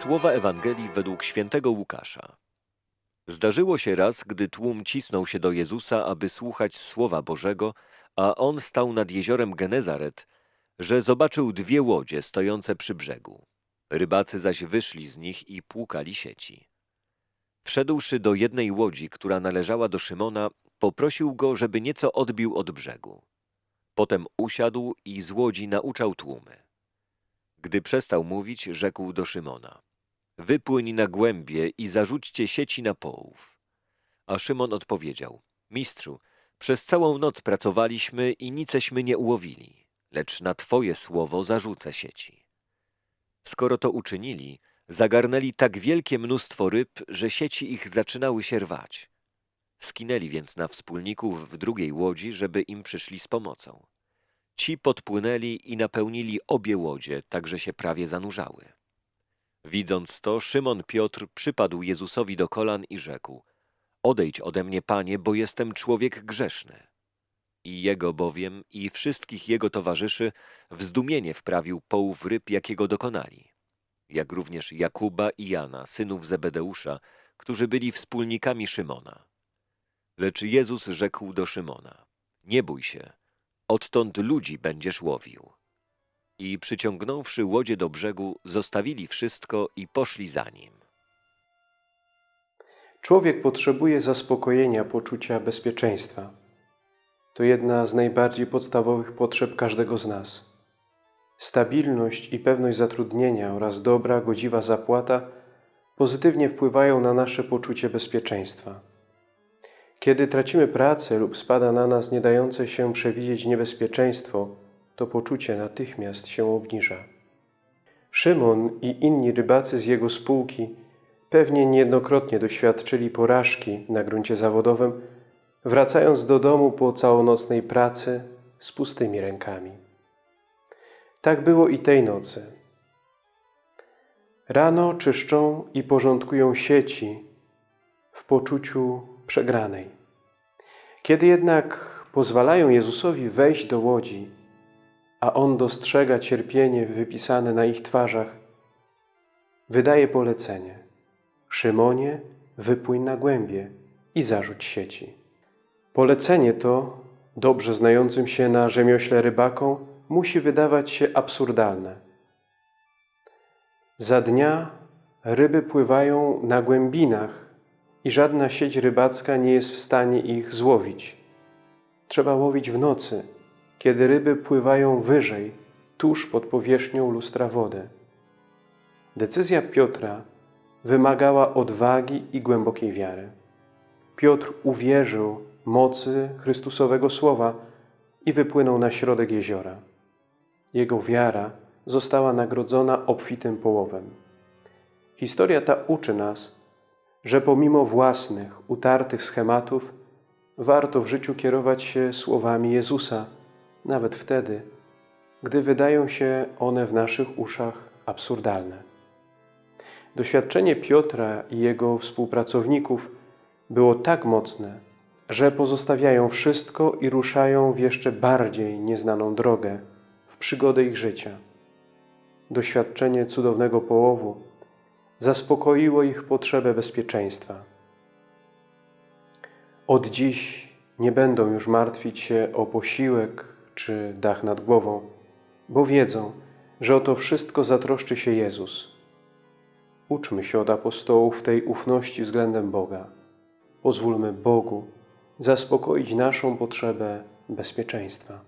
Słowa Ewangelii według świętego Łukasza. Zdarzyło się raz, gdy tłum cisnął się do Jezusa, aby słuchać Słowa Bożego, a on stał nad jeziorem Genezaret, że zobaczył dwie łodzie stojące przy brzegu. Rybacy zaś wyszli z nich i płukali sieci. Wszedłszy do jednej łodzi, która należała do Szymona, poprosił go, żeby nieco odbił od brzegu. Potem usiadł i z łodzi nauczał tłumy. Gdy przestał mówić, rzekł do Szymona: Wypłyń na głębie i zarzućcie sieci na połów. A Szymon odpowiedział: Mistrzu, przez całą noc pracowaliśmy i niceśmy nie ułowili, lecz na Twoje słowo zarzucę sieci. Skoro to uczynili, zagarnęli tak wielkie mnóstwo ryb, że sieci ich zaczynały się rwać. Skinęli więc na wspólników w drugiej łodzi, żeby im przyszli z pomocą. Ci podpłynęli i napełnili obie łodzie, tak że się prawie zanurzały. Widząc to, Szymon Piotr przypadł Jezusowi do kolan i rzekł: Odejdź ode mnie, panie, bo jestem człowiek grzeszny. I jego bowiem i wszystkich jego towarzyszy w zdumienie wprawił połów ryb, jakiego dokonali. Jak również Jakuba i Jana, synów Zebedeusza, którzy byli wspólnikami Szymona. Lecz Jezus rzekł do Szymona: Nie bój się, odtąd ludzi będziesz łowił. I przyciągnąwszy łodzie do brzegu, zostawili wszystko i poszli za nim. Człowiek potrzebuje zaspokojenia poczucia bezpieczeństwa. To jedna z najbardziej podstawowych potrzeb każdego z nas. Stabilność i pewność zatrudnienia oraz dobra, godziwa zapłata pozytywnie wpływają na nasze poczucie bezpieczeństwa. Kiedy tracimy pracę lub spada na nas nie dające się przewidzieć niebezpieczeństwo, to poczucie natychmiast się obniża. Szymon i inni rybacy z jego spółki pewnie niejednokrotnie doświadczyli porażki na gruncie zawodowym, wracając do domu po całonocnej pracy z pustymi rękami. Tak było i tej nocy. Rano czyszczą i porządkują sieci w poczuciu przegranej. Kiedy jednak pozwalają Jezusowi wejść do łodzi, a On dostrzega cierpienie wypisane na ich twarzach, wydaje polecenie. Szymonie, wypłyń na głębie i zarzuć sieci. Polecenie to, dobrze znającym się na rzemiośle rybakom, musi wydawać się absurdalne. Za dnia ryby pływają na głębinach i żadna sieć rybacka nie jest w stanie ich złowić. Trzeba łowić w nocy, kiedy ryby pływają wyżej, tuż pod powierzchnią lustra wody. Decyzja Piotra wymagała odwagi i głębokiej wiary. Piotr uwierzył mocy Chrystusowego Słowa i wypłynął na środek jeziora. Jego wiara została nagrodzona obfitym połowem. Historia ta uczy nas, że pomimo własnych, utartych schematów, warto w życiu kierować się słowami Jezusa, nawet wtedy, gdy wydają się one w naszych uszach absurdalne. Doświadczenie Piotra i jego współpracowników było tak mocne, że pozostawiają wszystko i ruszają w jeszcze bardziej nieznaną drogę, w przygodę ich życia. Doświadczenie cudownego połowu zaspokoiło ich potrzebę bezpieczeństwa. Od dziś nie będą już martwić się o posiłek czy dach nad głową, bo wiedzą, że o to wszystko zatroszczy się Jezus. Uczmy się od apostołów tej ufności względem Boga. Pozwólmy Bogu zaspokoić naszą potrzebę bezpieczeństwa.